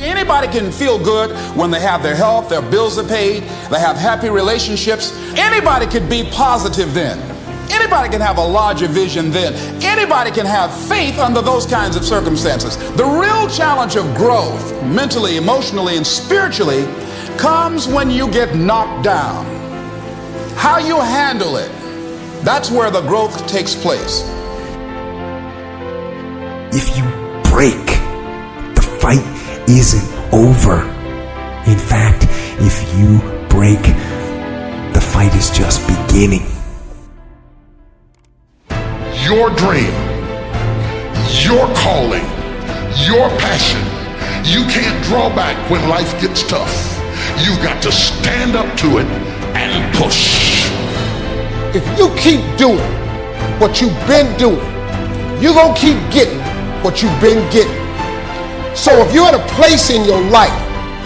Anybody can feel good when they have their health, their bills are paid, they have happy relationships. Anybody could be positive then. Anybody can have a larger vision then. Anybody can have faith under those kinds of circumstances. The real challenge of growth, mentally, emotionally, and spiritually, comes when you get knocked down. How you handle it, that's where the growth takes place. If you break, the fight isn't over. In fact, if you break, the fight is just beginning. Your dream, your calling, your passion. You can't draw back when life gets tough. You've got to stand up to it and push. If you keep doing what you've been doing, you're going to keep getting what you've been getting. So if you're at a place in your life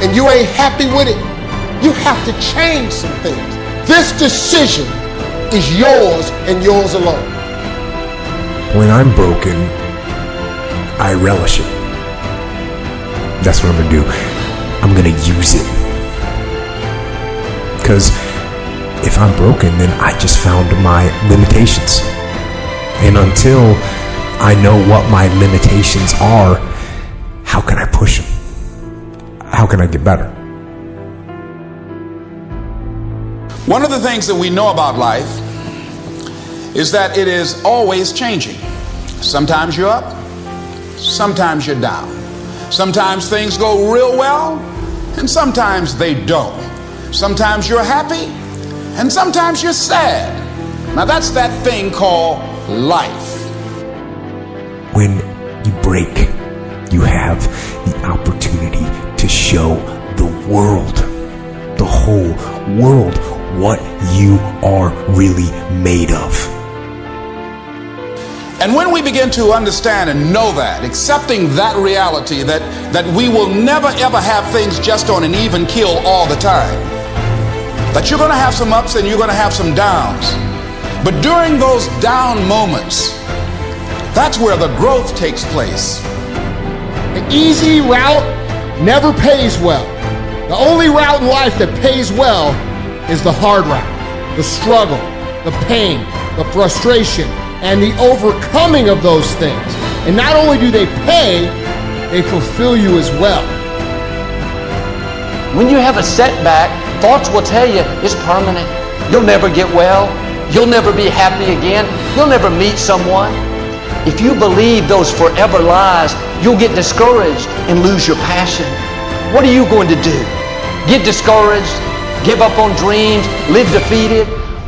and you ain't happy with it, you have to change some things. This decision is yours and yours alone. When I'm broken, I relish it. That's what I'm gonna do. I'm gonna use it. Because if I'm broken, then I just found my limitations. And until I know what my limitations are, how can I push him? How can I get better? One of the things that we know about life is that it is always changing. Sometimes you're up, sometimes you're down. Sometimes things go real well, and sometimes they don't. Sometimes you're happy, and sometimes you're sad. Now that's that thing called life. When you break, you have the opportunity to show the world, the whole world, what you are really made of. And when we begin to understand and know that, accepting that reality that, that we will never ever have things just on an even keel all the time, that you're going to have some ups and you're going to have some downs. But during those down moments, that's where the growth takes place. The easy route never pays well. The only route in life that pays well is the hard route, the struggle, the pain, the frustration, and the overcoming of those things. And not only do they pay, they fulfill you as well. When you have a setback, thoughts will tell you it's permanent. You'll never get well. You'll never be happy again. You'll never meet someone. If you believe those forever lies, you'll get discouraged and lose your passion. What are you going to do? Get discouraged? Give up on dreams? Live defeated?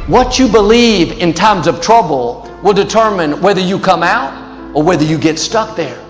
What you believe in times of trouble will determine whether you come out or whether you get stuck there.